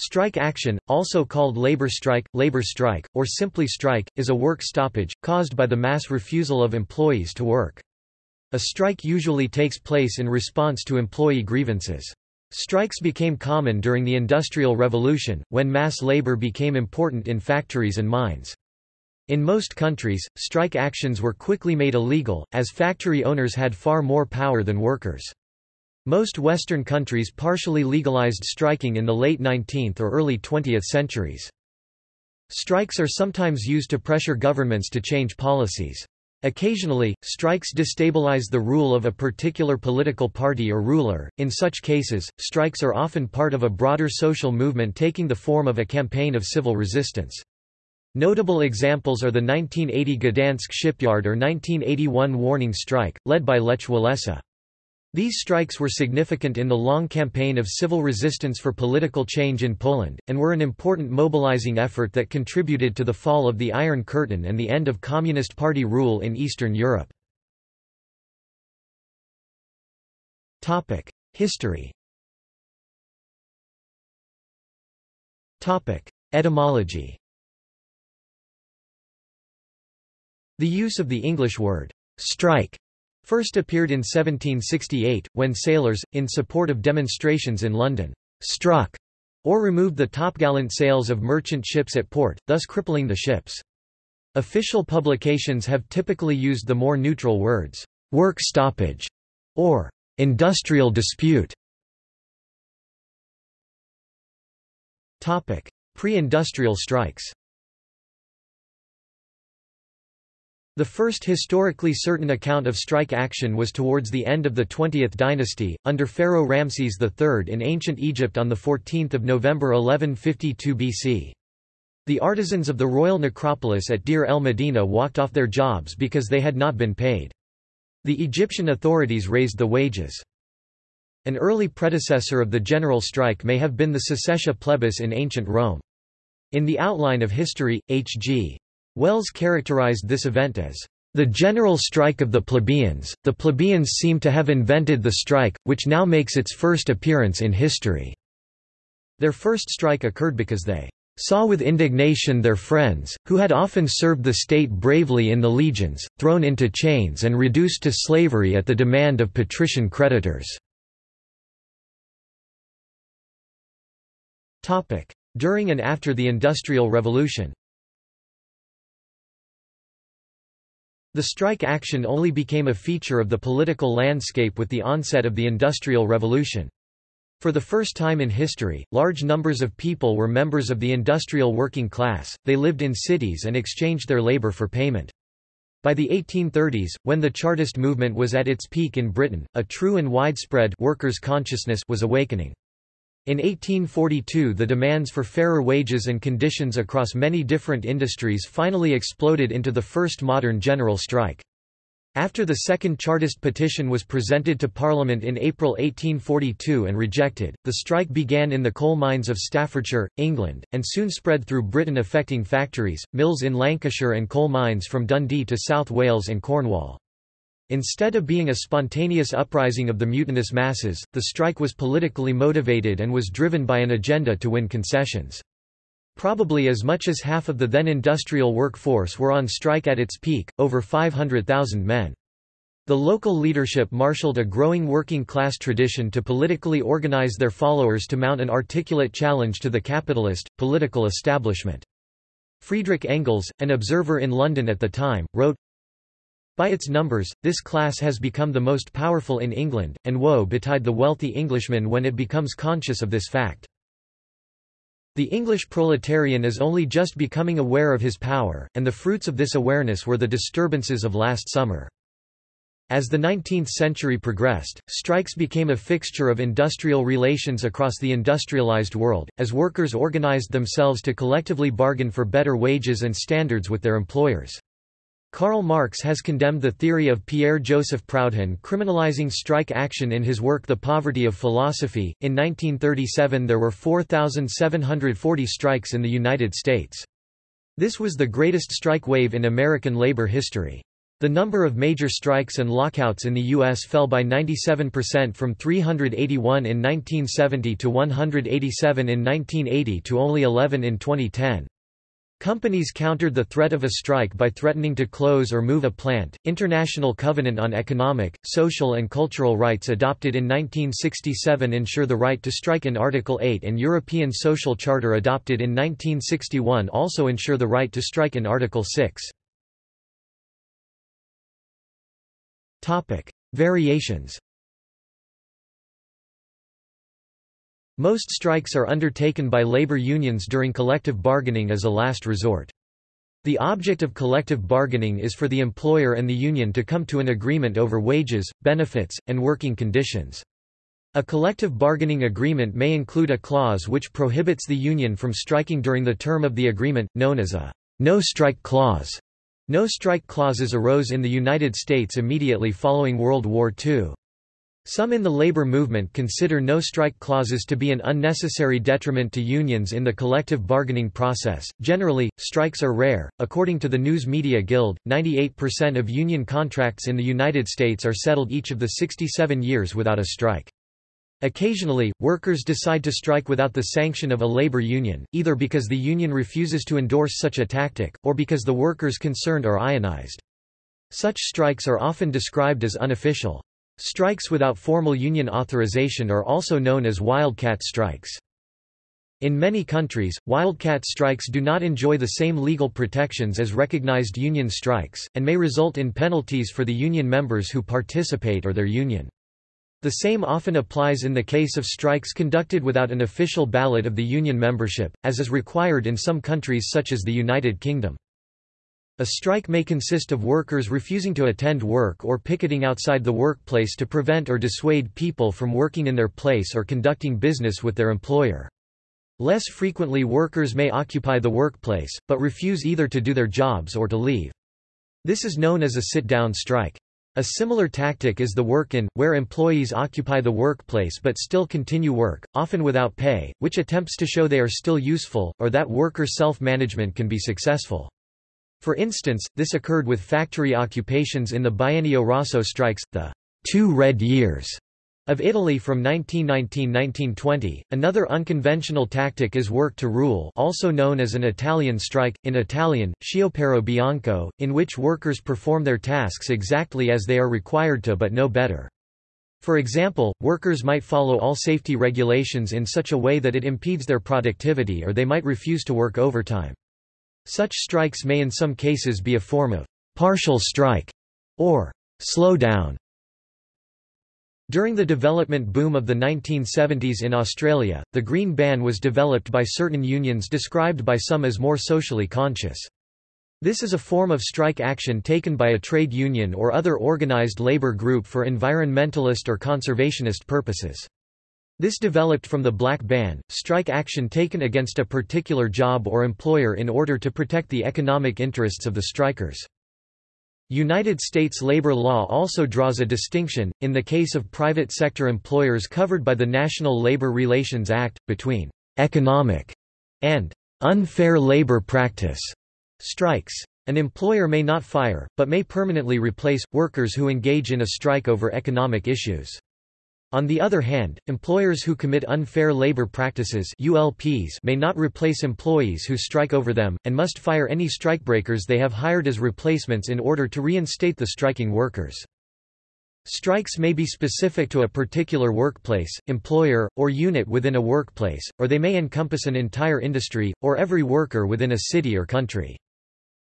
Strike action, also called labor strike, labor strike, or simply strike, is a work stoppage, caused by the mass refusal of employees to work. A strike usually takes place in response to employee grievances. Strikes became common during the Industrial Revolution, when mass labor became important in factories and mines. In most countries, strike actions were quickly made illegal, as factory owners had far more power than workers. Most Western countries partially legalized striking in the late 19th or early 20th centuries. Strikes are sometimes used to pressure governments to change policies. Occasionally, strikes destabilize the rule of a particular political party or ruler. In such cases, strikes are often part of a broader social movement taking the form of a campaign of civil resistance. Notable examples are the 1980 Gdansk shipyard or 1981 warning strike, led by Lech Walesa. These strikes were significant in the long campaign of civil resistance for political change in Poland, and were an important mobilizing effort that contributed to the fall of the Iron Curtain and the end of Communist Party rule in Eastern Europe. History Etymology The use of the English word, strike, first appeared in 1768, when sailors, in support of demonstrations in London, struck or removed the topgallant sails of merchant ships at port, thus crippling the ships. Official publications have typically used the more neutral words, work stoppage, or industrial dispute. Pre-industrial strikes The first historically certain account of strike action was towards the end of the 20th dynasty, under Pharaoh Ramses III in ancient Egypt on 14 November 1152 BC. The artisans of the royal necropolis at Deir el Medina walked off their jobs because they had not been paid. The Egyptian authorities raised the wages. An early predecessor of the general strike may have been the Secessio plebis in ancient Rome. In the Outline of History, H.G. Wells characterized this event as the general strike of the plebeians. The plebeians seem to have invented the strike, which now makes its first appearance in history. Their first strike occurred because they saw with indignation their friends, who had often served the state bravely in the legions, thrown into chains and reduced to slavery at the demand of patrician creditors. During and after the Industrial Revolution The strike action only became a feature of the political landscape with the onset of the Industrial Revolution. For the first time in history, large numbers of people were members of the industrial working class, they lived in cities and exchanged their labor for payment. By the 1830s, when the Chartist movement was at its peak in Britain, a true and widespread workers' consciousness was awakening. In 1842 the demands for fairer wages and conditions across many different industries finally exploded into the first modern general strike. After the second Chartist petition was presented to Parliament in April 1842 and rejected, the strike began in the coal mines of Staffordshire, England, and soon spread through Britain affecting factories, mills in Lancashire and coal mines from Dundee to South Wales and Cornwall. Instead of being a spontaneous uprising of the mutinous masses, the strike was politically motivated and was driven by an agenda to win concessions. Probably as much as half of the then industrial workforce were on strike at its peak, over 500,000 men. The local leadership marshaled a growing working-class tradition to politically organize their followers to mount an articulate challenge to the capitalist, political establishment. Friedrich Engels, an observer in London at the time, wrote, by its numbers, this class has become the most powerful in England, and woe betide the wealthy Englishman when it becomes conscious of this fact. The English proletarian is only just becoming aware of his power, and the fruits of this awareness were the disturbances of last summer. As the 19th century progressed, strikes became a fixture of industrial relations across the industrialized world, as workers organized themselves to collectively bargain for better wages and standards with their employers. Karl Marx has condemned the theory of Pierre-Joseph Proudhon criminalizing strike action in his work The Poverty of Philosophy. In 1937 there were 4,740 strikes in the United States. This was the greatest strike wave in American labor history. The number of major strikes and lockouts in the U.S. fell by 97% from 381 in 1970 to 187 in 1980 to only 11 in 2010. Companies countered the threat of a strike by threatening to close or move a plant. International Covenant on Economic, Social and Cultural Rights adopted in 1967 ensure the right to strike in Article 8 and European Social Charter adopted in 1961 also ensure the right to strike in Article 6. Topic: Variations. Most strikes are undertaken by labor unions during collective bargaining as a last resort. The object of collective bargaining is for the employer and the union to come to an agreement over wages, benefits, and working conditions. A collective bargaining agreement may include a clause which prohibits the union from striking during the term of the agreement, known as a no-strike clause. No-strike clauses arose in the United States immediately following World War II. Some in the labor movement consider no-strike clauses to be an unnecessary detriment to unions in the collective bargaining process. Generally, strikes are rare. According to the News Media Guild, 98% of union contracts in the United States are settled each of the 67 years without a strike. Occasionally, workers decide to strike without the sanction of a labor union, either because the union refuses to endorse such a tactic, or because the workers concerned are unionized. Such strikes are often described as unofficial. Strikes without formal union authorization are also known as wildcat strikes. In many countries, wildcat strikes do not enjoy the same legal protections as recognized union strikes, and may result in penalties for the union members who participate or their union. The same often applies in the case of strikes conducted without an official ballot of the union membership, as is required in some countries such as the United Kingdom. A strike may consist of workers refusing to attend work or picketing outside the workplace to prevent or dissuade people from working in their place or conducting business with their employer. Less frequently workers may occupy the workplace, but refuse either to do their jobs or to leave. This is known as a sit-down strike. A similar tactic is the work-in, where employees occupy the workplace but still continue work, often without pay, which attempts to show they are still useful, or that worker self-management can be successful. For instance, this occurred with factory occupations in the Biennio Rosso strikes, the two red years of Italy from 1919–1920. Another unconventional tactic is work to rule, also known as an Italian strike in Italian, sciopero bianco, in which workers perform their tasks exactly as they are required to but no better. For example, workers might follow all safety regulations in such a way that it impedes their productivity or they might refuse to work overtime. Such strikes may in some cases be a form of partial strike or slowdown. During the development boom of the 1970s in Australia, the Green Ban was developed by certain unions described by some as more socially conscious. This is a form of strike action taken by a trade union or other organized labor group for environmentalist or conservationist purposes. This developed from the Black Ban, strike action taken against a particular job or employer in order to protect the economic interests of the strikers. United States labor law also draws a distinction, in the case of private sector employers covered by the National Labor Relations Act, between «economic» and «unfair labor practice» strikes. An employer may not fire, but may permanently replace, workers who engage in a strike over economic issues. On the other hand, employers who commit unfair labor practices ULPs may not replace employees who strike over them, and must fire any strikebreakers they have hired as replacements in order to reinstate the striking workers. Strikes may be specific to a particular workplace, employer, or unit within a workplace, or they may encompass an entire industry, or every worker within a city or country.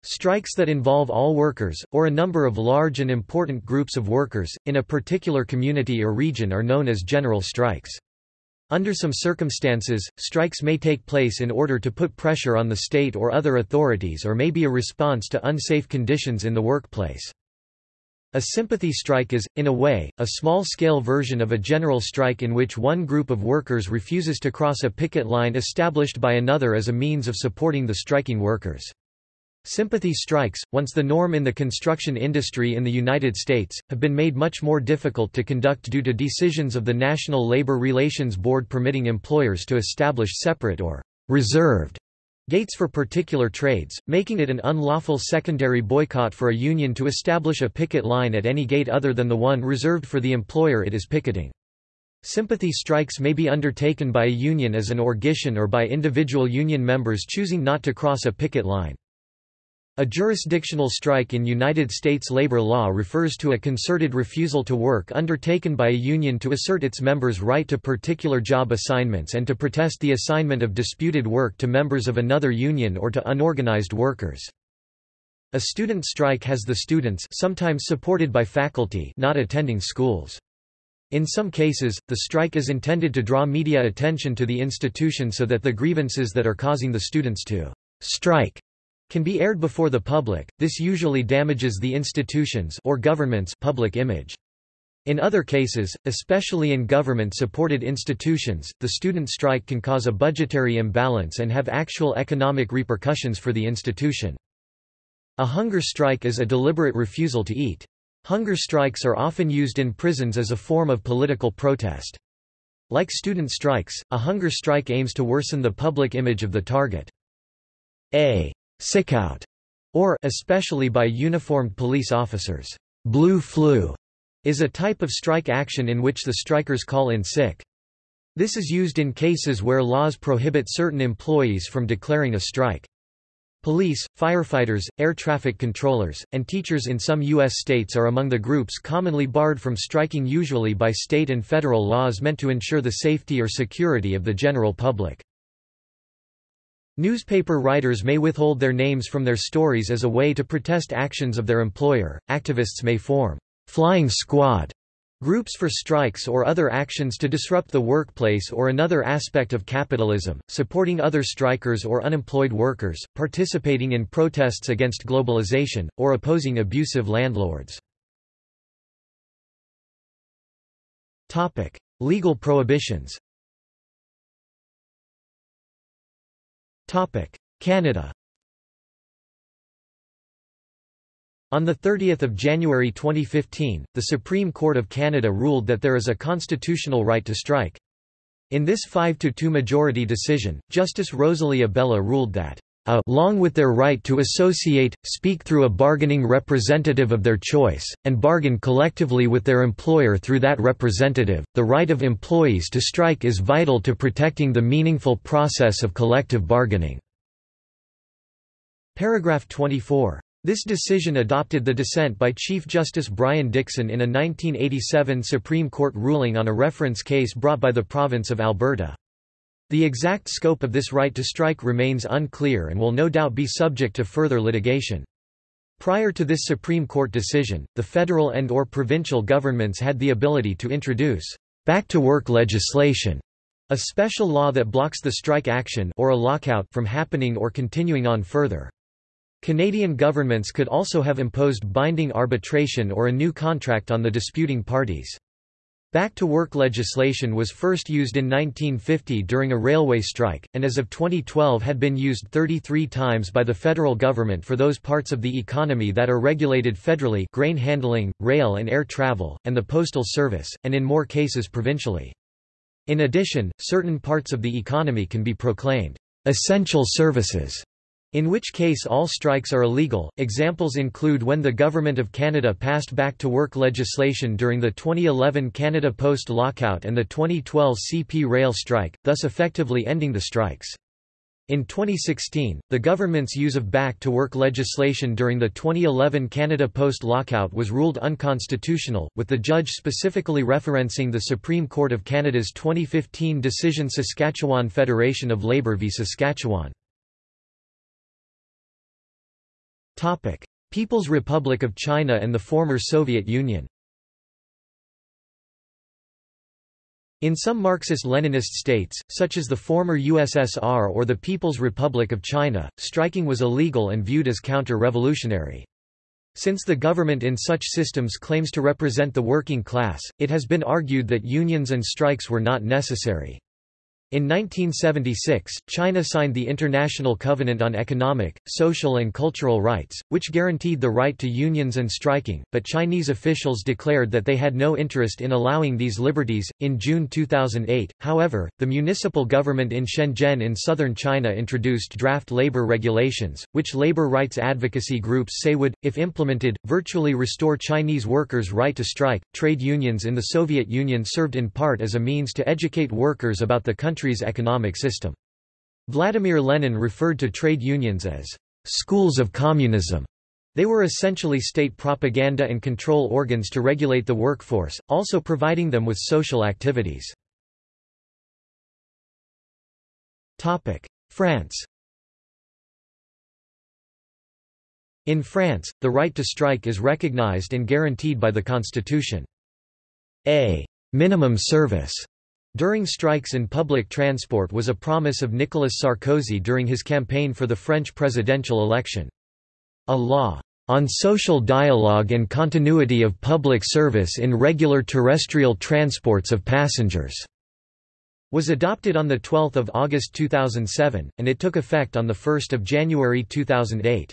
Strikes that involve all workers, or a number of large and important groups of workers, in a particular community or region are known as general strikes. Under some circumstances, strikes may take place in order to put pressure on the state or other authorities or may be a response to unsafe conditions in the workplace. A sympathy strike is, in a way, a small-scale version of a general strike in which one group of workers refuses to cross a picket line established by another as a means of supporting the striking workers. Sympathy strikes, once the norm in the construction industry in the United States, have been made much more difficult to conduct due to decisions of the National Labor Relations Board permitting employers to establish separate or reserved gates for particular trades, making it an unlawful secondary boycott for a union to establish a picket line at any gate other than the one reserved for the employer it is picketing. Sympathy strikes may be undertaken by a union as an orgition or by individual union members choosing not to cross a picket line. A jurisdictional strike in United States labor law refers to a concerted refusal to work undertaken by a union to assert its members' right to particular job assignments and to protest the assignment of disputed work to members of another union or to unorganized workers. A student strike has the students sometimes supported by faculty not attending schools. In some cases, the strike is intended to draw media attention to the institution so that the grievances that are causing the students to strike can be aired before the public. This usually damages the institution's or government's public image. In other cases, especially in government-supported institutions, the student strike can cause a budgetary imbalance and have actual economic repercussions for the institution. A hunger strike is a deliberate refusal to eat. Hunger strikes are often used in prisons as a form of political protest. Like student strikes, a hunger strike aims to worsen the public image of the target. A sickout, or especially by uniformed police officers, blue flu, is a type of strike action in which the strikers call in sick. This is used in cases where laws prohibit certain employees from declaring a strike. Police, firefighters, air traffic controllers, and teachers in some U.S. states are among the groups commonly barred from striking usually by state and federal laws meant to ensure the safety or security of the general public. Newspaper writers may withhold their names from their stories as a way to protest actions of their employer. Activists may form flying squad Groups for strikes or other actions to disrupt the workplace or another aspect of capitalism, supporting other strikers or unemployed workers, participating in protests against globalization, or opposing abusive landlords. Legal prohibitions Canada On 30 January 2015, the Supreme Court of Canada ruled that there is a constitutional right to strike. In this 5–2 majority decision, Justice Rosalie Abella ruled that along with their right to associate, speak through a bargaining representative of their choice, and bargain collectively with their employer through that representative, the right of employees to strike is vital to protecting the meaningful process of collective bargaining." Paragraph 24 this decision adopted the dissent by Chief Justice Brian Dickson in a 1987 Supreme Court ruling on a reference case brought by the province of Alberta. The exact scope of this right to strike remains unclear and will no doubt be subject to further litigation. Prior to this Supreme Court decision, the federal and or provincial governments had the ability to introduce back-to-work legislation, a special law that blocks the strike action or a lockout from happening or continuing on further. Canadian governments could also have imposed binding arbitration or a new contract on the disputing parties. Back-to-work legislation was first used in 1950 during a railway strike, and as of 2012 had been used 33 times by the federal government for those parts of the economy that are regulated federally grain handling, rail and air travel, and the postal service, and in more cases provincially. In addition, certain parts of the economy can be proclaimed essential services in which case all strikes are illegal. Examples include when the Government of Canada passed back to work legislation during the 2011 Canada Post lockout and the 2012 CP rail strike, thus effectively ending the strikes. In 2016, the government's use of back-to-work legislation during the 2011 Canada Post lockout was ruled unconstitutional, with the judge specifically referencing the Supreme Court of Canada's 2015 decision Saskatchewan Federation of Labour v Saskatchewan. People's Republic of China and the former Soviet Union In some Marxist-Leninist states, such as the former USSR or the People's Republic of China, striking was illegal and viewed as counter-revolutionary. Since the government in such systems claims to represent the working class, it has been argued that unions and strikes were not necessary. In 1976, China signed the International Covenant on Economic, Social and Cultural Rights, which guaranteed the right to unions and striking, but Chinese officials declared that they had no interest in allowing these liberties. In June 2008, however, the municipal government in Shenzhen in southern China introduced draft labor regulations, which labor rights advocacy groups say would, if implemented, virtually restore Chinese workers' right to strike. Trade unions in the Soviet Union served in part as a means to educate workers about the country country's economic system. Vladimir Lenin referred to trade unions as schools of communism. They were essentially state propaganda and control organs to regulate the workforce, also providing them with social activities. France In France, the right to strike is recognized and guaranteed by the constitution. A minimum service during strikes in public transport was a promise of Nicolas Sarkozy during his campaign for the French presidential election. A law on social dialogue and continuity of public service in regular terrestrial transports of passengers was adopted on 12 August 2007, and it took effect on 1 January 2008.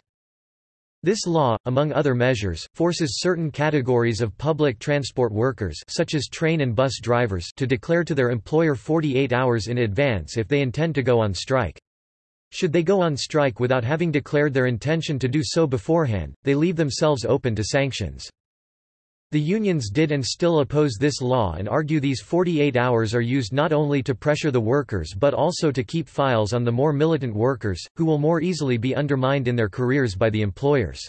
This law, among other measures, forces certain categories of public transport workers such as train and bus drivers to declare to their employer 48 hours in advance if they intend to go on strike. Should they go on strike without having declared their intention to do so beforehand, they leave themselves open to sanctions. The unions did and still oppose this law and argue these 48 hours are used not only to pressure the workers but also to keep files on the more militant workers, who will more easily be undermined in their careers by the employers.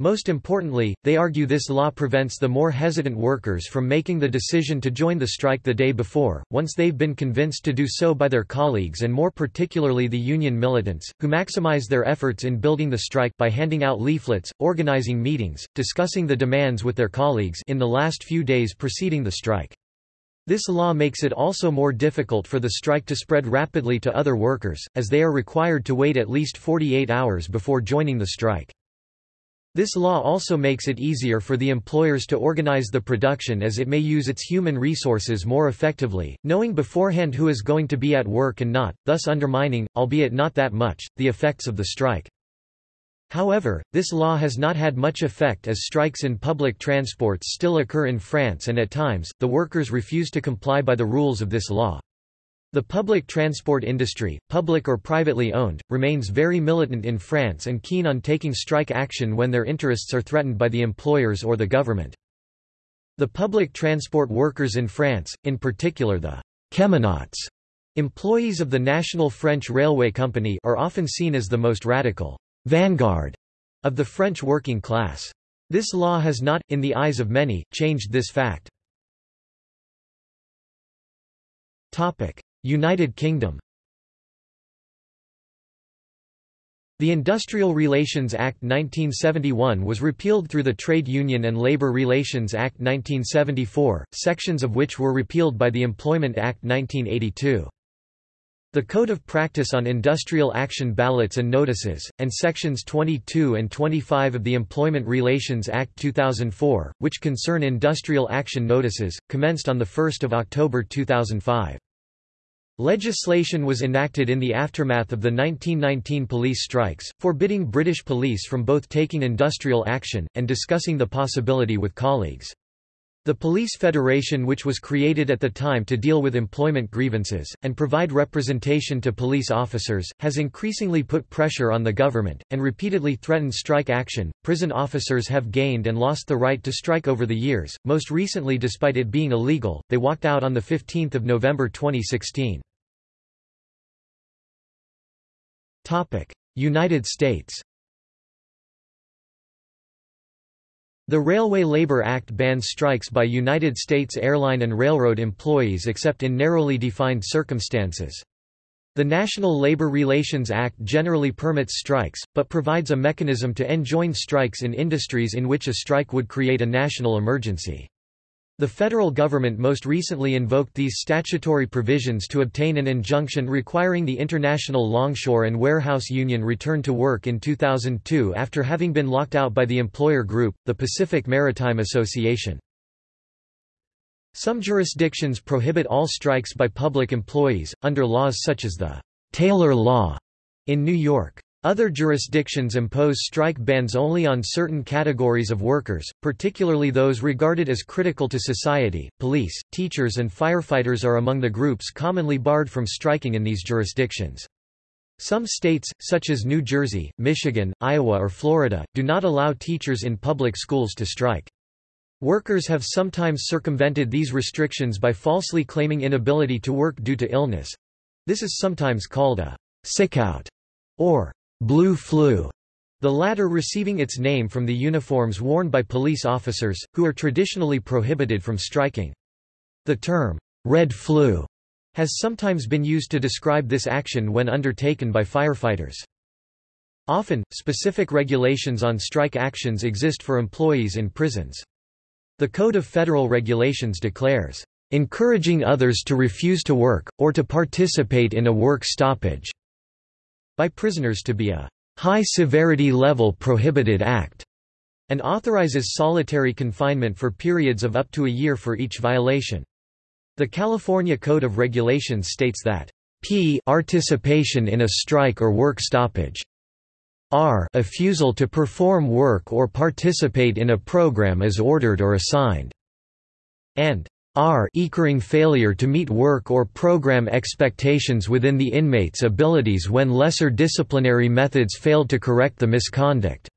Most importantly, they argue this law prevents the more hesitant workers from making the decision to join the strike the day before, once they've been convinced to do so by their colleagues and more particularly the union militants, who maximize their efforts in building the strike by handing out leaflets, organizing meetings, discussing the demands with their colleagues in the last few days preceding the strike. This law makes it also more difficult for the strike to spread rapidly to other workers, as they are required to wait at least 48 hours before joining the strike. This law also makes it easier for the employers to organize the production as it may use its human resources more effectively, knowing beforehand who is going to be at work and not, thus undermining, albeit not that much, the effects of the strike. However, this law has not had much effect as strikes in public transports still occur in France and at times, the workers refuse to comply by the rules of this law. The public transport industry, public or privately owned, remains very militant in France and keen on taking strike action when their interests are threatened by the employers or the government. The public transport workers in France, in particular the cheminots, employees of the National French Railway Company are often seen as the most radical vanguard of the French working class. This law has not, in the eyes of many, changed this fact. United Kingdom The Industrial Relations Act 1971 was repealed through the Trade Union and Labour Relations Act 1974, sections of which were repealed by the Employment Act 1982. The Code of Practice on Industrial Action Ballots and Notices, and Sections 22 and 25 of the Employment Relations Act 2004, which concern industrial action notices, commenced on 1 October 2005. Legislation was enacted in the aftermath of the 1919 police strikes, forbidding British police from both taking industrial action, and discussing the possibility with colleagues. The Police Federation which was created at the time to deal with employment grievances, and provide representation to police officers, has increasingly put pressure on the government, and repeatedly threatened strike action. Prison officers have gained and lost the right to strike over the years, most recently despite it being illegal, they walked out on 15 November 2016. United States The Railway Labor Act bans strikes by United States airline and railroad employees except in narrowly defined circumstances. The National Labor Relations Act generally permits strikes, but provides a mechanism to enjoin strikes in industries in which a strike would create a national emergency. The federal government most recently invoked these statutory provisions to obtain an injunction requiring the International Longshore and Warehouse Union return to work in 2002 after having been locked out by the employer group, the Pacific Maritime Association. Some jurisdictions prohibit all strikes by public employees, under laws such as the Taylor Law in New York. Other jurisdictions impose strike bans only on certain categories of workers, particularly those regarded as critical to society. Police, teachers, and firefighters are among the groups commonly barred from striking in these jurisdictions. Some states, such as New Jersey, Michigan, Iowa, or Florida, do not allow teachers in public schools to strike. Workers have sometimes circumvented these restrictions by falsely claiming inability to work due to illness. This is sometimes called a sickout or blue flu, the latter receiving its name from the uniforms worn by police officers, who are traditionally prohibited from striking. The term, red flu, has sometimes been used to describe this action when undertaken by firefighters. Often, specific regulations on strike actions exist for employees in prisons. The Code of Federal Regulations declares, "...encouraging others to refuse to work, or to participate in a work stoppage," by prisoners to be a high-severity level prohibited act, and authorizes solitary confinement for periods of up to a year for each violation. The California Code of Regulations states that p participation in a strike or work stoppage r refusal to perform work or participate in a program as ordered or assigned, and r. Equaling failure to meet work or program expectations within the inmate's abilities when lesser disciplinary methods failed to correct the misconduct.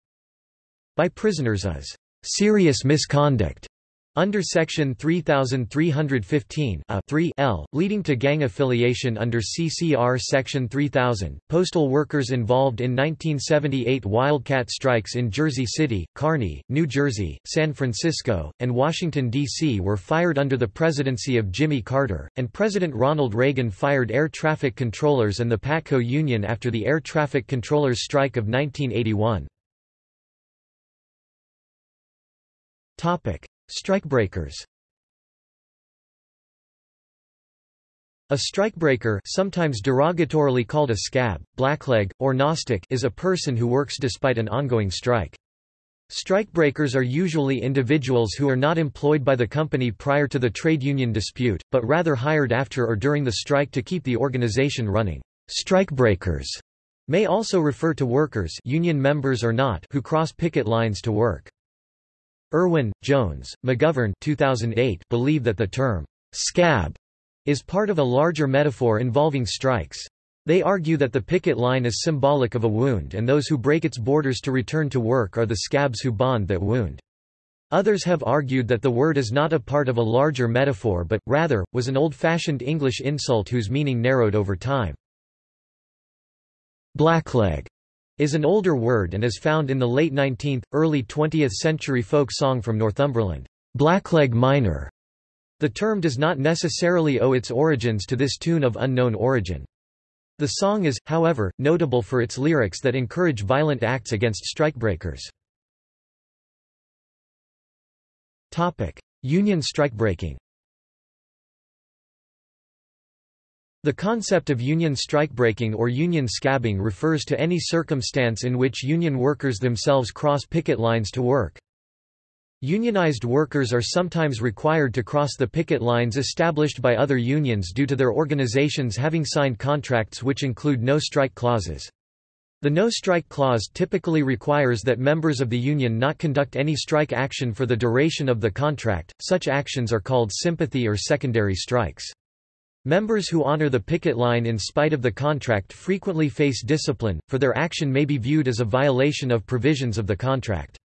By prisoners as serious misconduct under Section 3315 a 3 L, leading to gang affiliation under CCR Section 3000, postal workers involved in 1978 wildcat strikes in Jersey City, Kearny, New Jersey, San Francisco, and Washington, D.C. were fired under the presidency of Jimmy Carter, and President Ronald Reagan fired air traffic controllers and the PATCO union after the air traffic controllers strike of 1981. Strikebreakers A strikebreaker sometimes derogatorily called a scab, blackleg, or knobstick is a person who works despite an ongoing strike. Strikebreakers are usually individuals who are not employed by the company prior to the trade union dispute, but rather hired after or during the strike to keep the organization running. Strikebreakers may also refer to workers union members or not who cross picket lines to work. Irwin, Jones, McGovern 2008 believe that the term, scab, is part of a larger metaphor involving strikes. They argue that the picket line is symbolic of a wound and those who break its borders to return to work are the scabs who bond that wound. Others have argued that the word is not a part of a larger metaphor but, rather, was an old-fashioned English insult whose meaning narrowed over time. Blackleg is an older word and is found in the late 19th, early 20th century folk song from Northumberland, Blackleg Miner. The term does not necessarily owe its origins to this tune of unknown origin. The song is, however, notable for its lyrics that encourage violent acts against strikebreakers. Union strikebreaking The concept of union strikebreaking or union scabbing refers to any circumstance in which union workers themselves cross picket lines to work. Unionized workers are sometimes required to cross the picket lines established by other unions due to their organizations having signed contracts which include no-strike clauses. The no-strike clause typically requires that members of the union not conduct any strike action for the duration of the contract, such actions are called sympathy or secondary strikes. Members who honor the picket line in spite of the contract frequently face discipline, for their action may be viewed as a violation of provisions of the contract.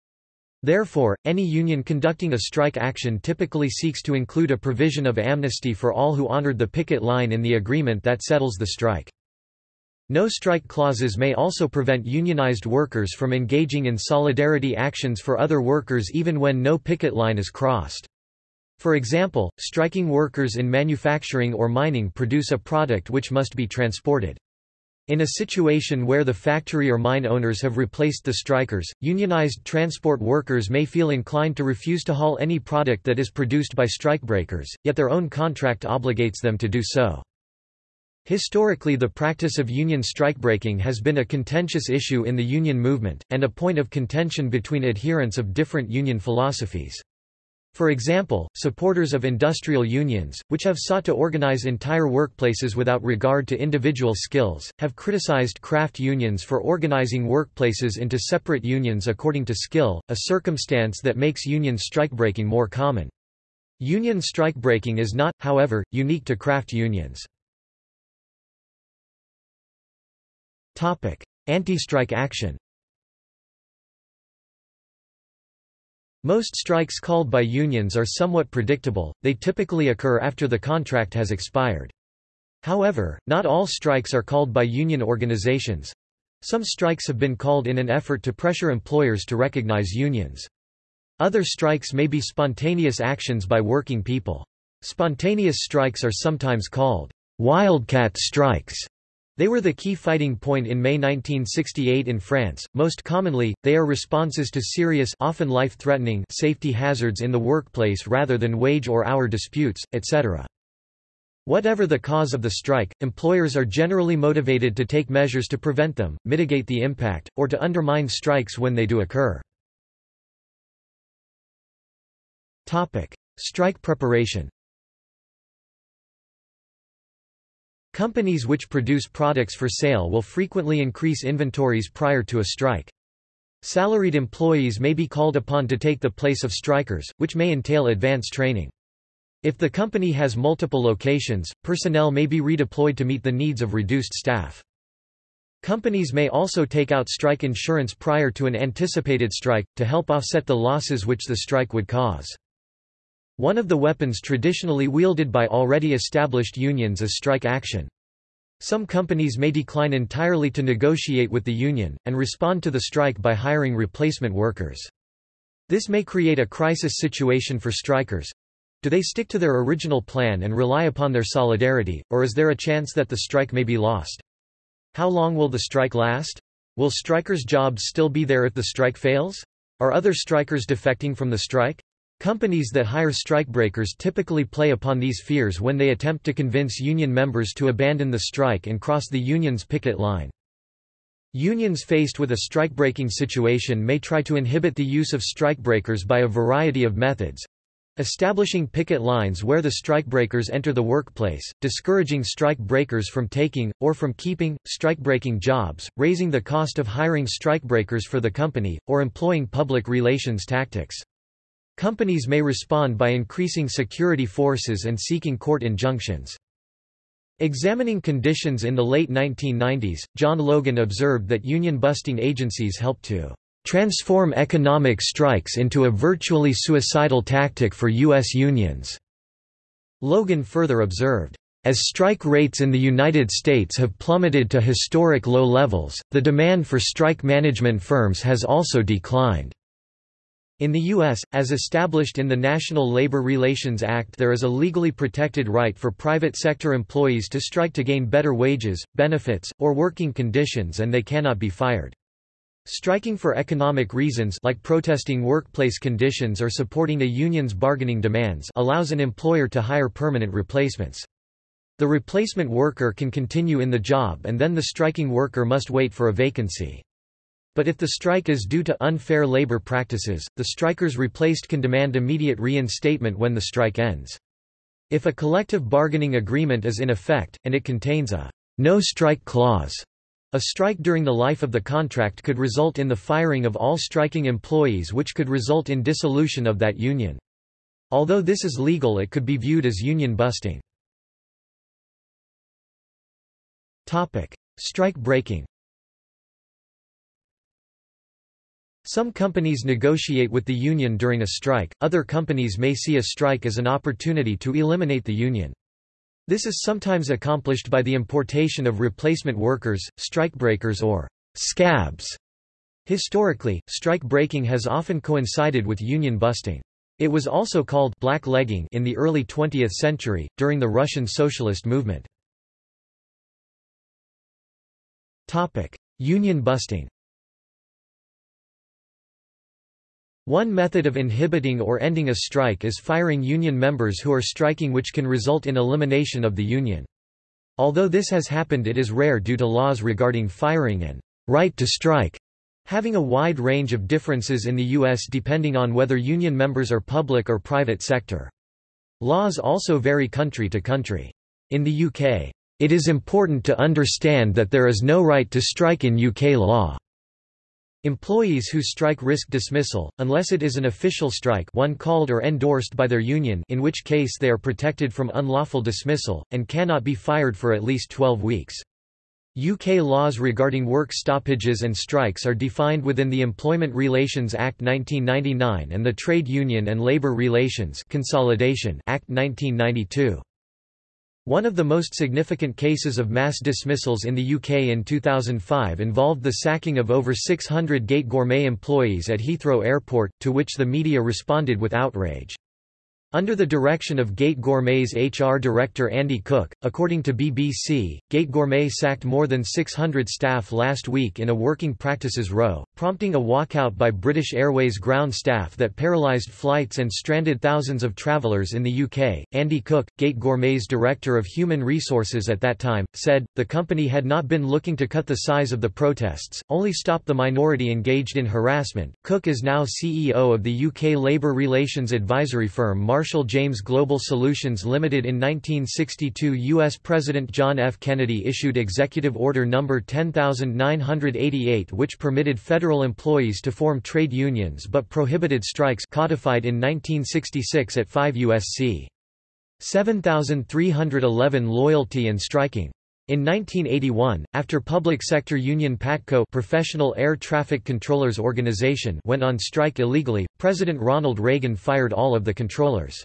Therefore, any union conducting a strike action typically seeks to include a provision of amnesty for all who honored the picket line in the agreement that settles the strike. No-strike clauses may also prevent unionized workers from engaging in solidarity actions for other workers even when no picket line is crossed. For example, striking workers in manufacturing or mining produce a product which must be transported. In a situation where the factory or mine owners have replaced the strikers, unionized transport workers may feel inclined to refuse to haul any product that is produced by strikebreakers, yet their own contract obligates them to do so. Historically the practice of union strikebreaking has been a contentious issue in the union movement, and a point of contention between adherents of different union philosophies. For example, supporters of industrial unions, which have sought to organize entire workplaces without regard to individual skills, have criticized craft unions for organizing workplaces into separate unions according to skill, a circumstance that makes union strikebreaking more common. Union strikebreaking is not, however, unique to craft unions. Anti-strike action Most strikes called by unions are somewhat predictable, they typically occur after the contract has expired. However, not all strikes are called by union organizations. Some strikes have been called in an effort to pressure employers to recognize unions. Other strikes may be spontaneous actions by working people. Spontaneous strikes are sometimes called wildcat strikes they were the key fighting point in May 1968 in France. Most commonly, they are responses to serious often life-threatening safety hazards in the workplace rather than wage or hour disputes, etc. Whatever the cause of the strike, employers are generally motivated to take measures to prevent them, mitigate the impact, or to undermine strikes when they do occur. Topic: Strike preparation. Companies which produce products for sale will frequently increase inventories prior to a strike. Salaried employees may be called upon to take the place of strikers, which may entail advance training. If the company has multiple locations, personnel may be redeployed to meet the needs of reduced staff. Companies may also take out strike insurance prior to an anticipated strike, to help offset the losses which the strike would cause. One of the weapons traditionally wielded by already established unions is strike action. Some companies may decline entirely to negotiate with the union, and respond to the strike by hiring replacement workers. This may create a crisis situation for strikers. Do they stick to their original plan and rely upon their solidarity, or is there a chance that the strike may be lost? How long will the strike last? Will strikers' jobs still be there if the strike fails? Are other strikers defecting from the strike? Companies that hire strikebreakers typically play upon these fears when they attempt to convince union members to abandon the strike and cross the union's picket line. Unions faced with a strikebreaking situation may try to inhibit the use of strikebreakers by a variety of methods. Establishing picket lines where the strikebreakers enter the workplace, discouraging strikebreakers from taking, or from keeping, strikebreaking jobs, raising the cost of hiring strikebreakers for the company, or employing public relations tactics. Companies may respond by increasing security forces and seeking court injunctions. Examining conditions in the late 1990s, John Logan observed that union-busting agencies helped to transform economic strikes into a virtually suicidal tactic for U.S. unions. Logan further observed, as strike rates in the United States have plummeted to historic low levels, the demand for strike management firms has also declined. In the U.S., as established in the National Labor Relations Act there is a legally protected right for private sector employees to strike to gain better wages, benefits, or working conditions and they cannot be fired. Striking for economic reasons like protesting workplace conditions or supporting a union's bargaining demands allows an employer to hire permanent replacements. The replacement worker can continue in the job and then the striking worker must wait for a vacancy. But if the strike is due to unfair labor practices, the strikers replaced can demand immediate reinstatement when the strike ends. If a collective bargaining agreement is in effect, and it contains a no-strike clause, a strike during the life of the contract could result in the firing of all striking employees which could result in dissolution of that union. Although this is legal it could be viewed as union busting. Strike breaking Some companies negotiate with the union during a strike, other companies may see a strike as an opportunity to eliminate the union. This is sometimes accomplished by the importation of replacement workers, strikebreakers or scabs. Historically, strike breaking has often coincided with union busting. It was also called blacklegging in the early 20th century, during the Russian socialist movement. Union busting One method of inhibiting or ending a strike is firing union members who are striking which can result in elimination of the union. Although this has happened it is rare due to laws regarding firing and right to strike. Having a wide range of differences in the U.S. depending on whether union members are public or private sector. Laws also vary country to country. In the UK, it is important to understand that there is no right to strike in UK law. Employees who strike risk dismissal, unless it is an official strike one called or endorsed by their union in which case they are protected from unlawful dismissal, and cannot be fired for at least 12 weeks. UK laws regarding work stoppages and strikes are defined within the Employment Relations Act 1999 and the Trade Union and Labour Relations Consolidation Act 1992. One of the most significant cases of mass dismissals in the UK in 2005 involved the sacking of over 600 Gate Gourmet employees at Heathrow Airport, to which the media responded with outrage. Under the direction of Gate Gourmet's HR director Andy Cook, according to BBC, Gate Gourmet sacked more than 600 staff last week in a working practices row, prompting a walkout by British Airways ground staff that paralysed flights and stranded thousands of travellers in the UK. Andy Cook, Gate Gourmet's director of human resources at that time, said, the company had not been looking to cut the size of the protests, only stop the minority engaged in harassment. Cook is now CEO of the UK labour relations advisory firm Marshall James Global Solutions Limited in 1962 U.S. President John F. Kennedy issued Executive Order No. 10988 which permitted federal employees to form trade unions but prohibited strikes codified in 1966 at 5 U.S.C. 7311 Loyalty and striking in 1981, after public sector union PATCO Professional Air Traffic Controllers Organization went on strike illegally, President Ronald Reagan fired all of the controllers.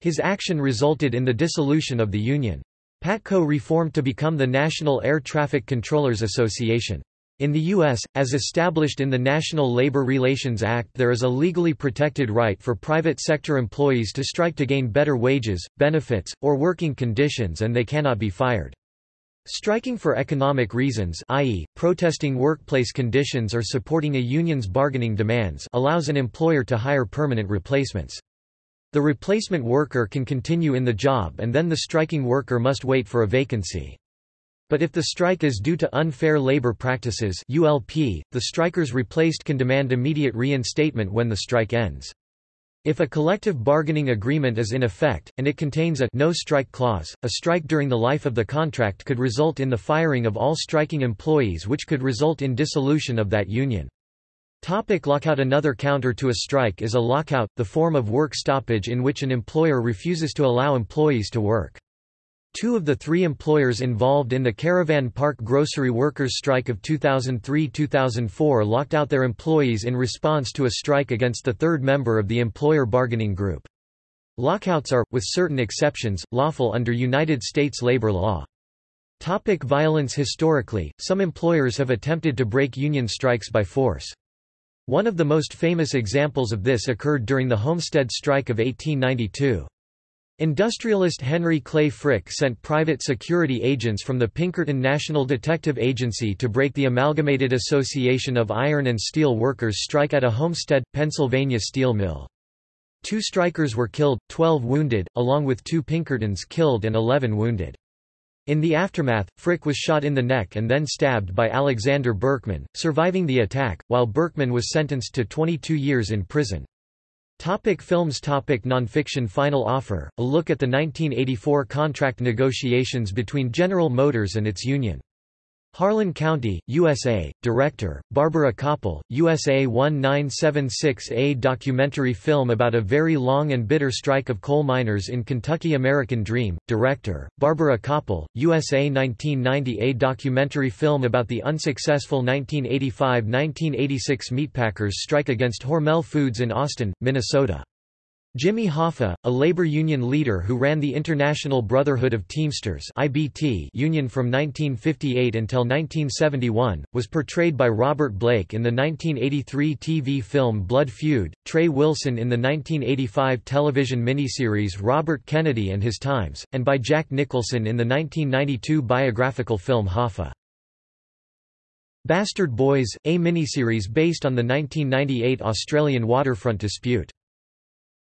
His action resulted in the dissolution of the union. PATCO reformed to become the National Air Traffic Controllers Association. In the U.S., as established in the National Labor Relations Act there is a legally protected right for private sector employees to strike to gain better wages, benefits, or working conditions and they cannot be fired. Striking for economic reasons i.e., protesting workplace conditions or supporting a union's bargaining demands allows an employer to hire permanent replacements. The replacement worker can continue in the job and then the striking worker must wait for a vacancy. But if the strike is due to unfair labor practices ULP, the strikers replaced can demand immediate reinstatement when the strike ends. If a collective bargaining agreement is in effect, and it contains a no strike clause, a strike during the life of the contract could result in the firing of all striking employees which could result in dissolution of that union. Topic lockout Another counter to a strike is a lockout, the form of work stoppage in which an employer refuses to allow employees to work. Two of the three employers involved in the Caravan Park grocery workers' strike of 2003–2004 locked out their employees in response to a strike against the third member of the employer bargaining group. Lockouts are, with certain exceptions, lawful under United States labor law. Topic violence Historically, some employers have attempted to break union strikes by force. One of the most famous examples of this occurred during the Homestead Strike of 1892. Industrialist Henry Clay Frick sent private security agents from the Pinkerton National Detective Agency to break the Amalgamated Association of Iron and Steel Workers strike at a Homestead, Pennsylvania steel mill. Two strikers were killed, 12 wounded, along with two Pinkertons killed and 11 wounded. In the aftermath, Frick was shot in the neck and then stabbed by Alexander Berkman, surviving the attack, while Berkman was sentenced to 22 years in prison. Topic films Topic Nonfiction Final Offer, a look at the 1984 contract negotiations between General Motors and its union. Harlan County, USA, Director, Barbara Kopple, USA 1976A documentary film about a very long and bitter strike of coal miners in Kentucky American Dream, Director, Barbara Kopple, USA 1990A documentary film about the unsuccessful 1985–1986 meatpackers strike against Hormel Foods in Austin, Minnesota. Jimmy Hoffa, a labor union leader who ran the International Brotherhood of Teamsters (IBT) union from 1958 until 1971, was portrayed by Robert Blake in the 1983 TV film Blood Feud, Trey Wilson in the 1985 television miniseries Robert Kennedy and His Times, and by Jack Nicholson in the 1992 biographical film Hoffa. Bastard Boys, a miniseries based on the 1998 Australian waterfront dispute.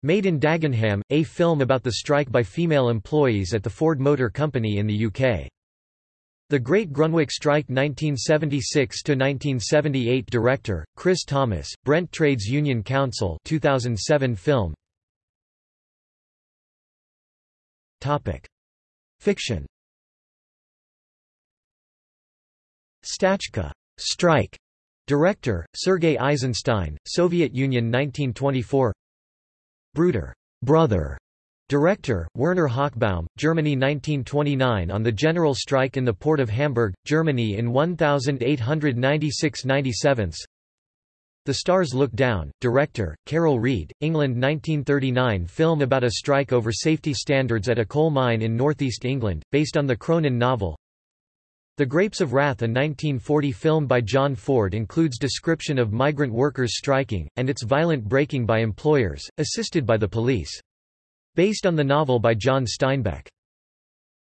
Made in Dagenham, a film about the strike by female employees at the Ford Motor Company in the UK. The Great Grunwick Strike 1976–1978 Director, Chris Thomas, Brent Trades Union Council 2007 film Fiction Stachka strike. Director, Sergei Eisenstein, Soviet Union 1924 Bruder brother. Director, Werner Hochbaum, Germany 1929 On the general strike in the port of Hamburg, Germany in 1896–97 The Stars Look Down, director, Carol Reed, England 1939 Film about a strike over safety standards at a coal mine in northeast England, based on the Cronin novel The Grapes of Wrath a 1940 film by John Ford includes description of migrant workers striking, and its violent breaking by employers, assisted by the police. Based on the novel by John Steinbeck.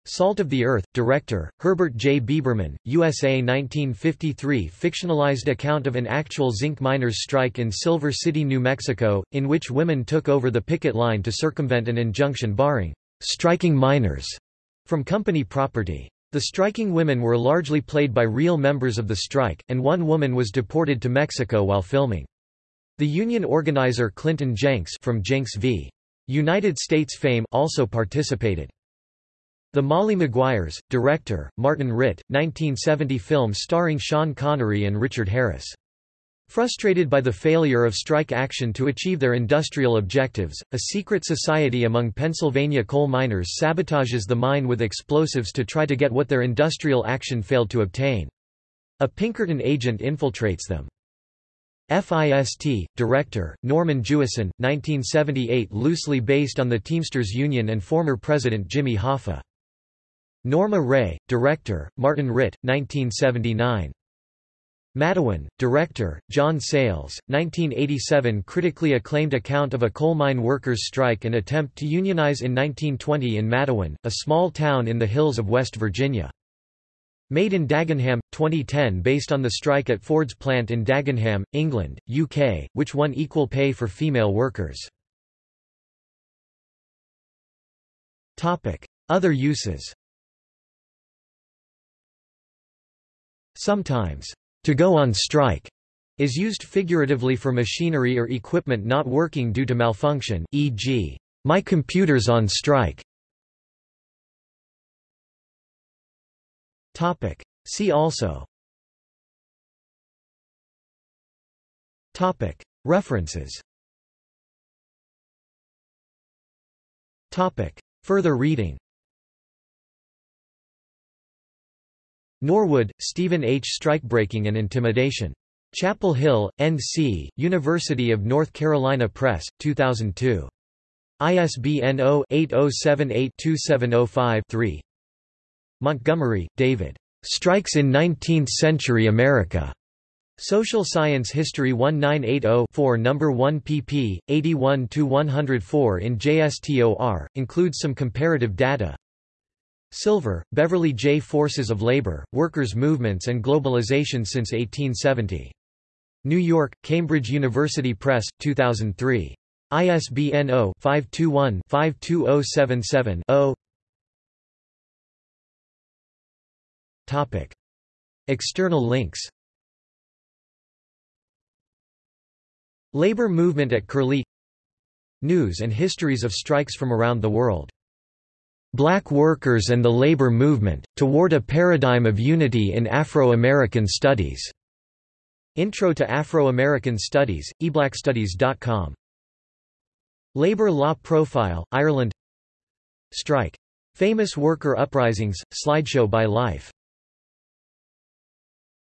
Salt of the Earth, director, Herbert J. Biberman, USA 1953 fictionalized account of an actual zinc miners' strike in Silver City, New Mexico, in which women took over the picket line to circumvent an injunction barring striking miners from company property. The striking women were largely played by real members of the strike, and one woman was deported to Mexico while filming. The union organizer Clinton Jenks from Jenks v. United States fame also participated. The Molly Maguires, director, Martin Ritt, 1970 film starring Sean Connery and Richard Harris. Frustrated by the failure of strike action to achieve their industrial objectives, a secret society among Pennsylvania coal miners sabotages the mine with explosives to try to get what their industrial action failed to obtain. A Pinkerton agent infiltrates them. FIST, Director, Norman Jewison, 1978 loosely based on the Teamsters Union and former President Jimmy Hoffa. Norma Rae, Director, Martin Ritt, 1979. Matewan, Director, John Sayles, 1987 critically acclaimed account of a coal mine workers' strike and attempt to unionize in 1920 in Matewan, a small town in the hills of West Virginia. Made in Dagenham, 2010 based on the strike at Ford's plant in Dagenham, England, UK, which won equal pay for female workers. Other uses Sometimes, to go on strike is used figuratively for machinery or equipment not working due to malfunction, e.g., my computer's on strike. Topic. See also Topic. References Topic. Further reading Norwood, Stephen H. Strikebreaking and Intimidation. Chapel Hill, N.C., University of North Carolina Press, 2002. ISBN 0-8078-2705-3. Montgomery, David. Strikes in Nineteenth-Century America. Social Science History 1980-4 No. 1 pp. 81-104 in JSTOR, includes some comparative data. Silver, Beverly J. Forces of Labor, Workers' Movements and Globalization since 1870. New York, Cambridge University Press, 2003. ISBN 0-521-52077-0 Topic. External links Labor movement at Curlie News and histories of strikes from around the world. Black Workers and the Labor Movement, Toward a Paradigm of Unity in Afro-American Studies. Intro to Afro-American Studies, eblackstudies.com. Labor Law Profile, Ireland Strike. Famous Worker Uprisings, slideshow by Life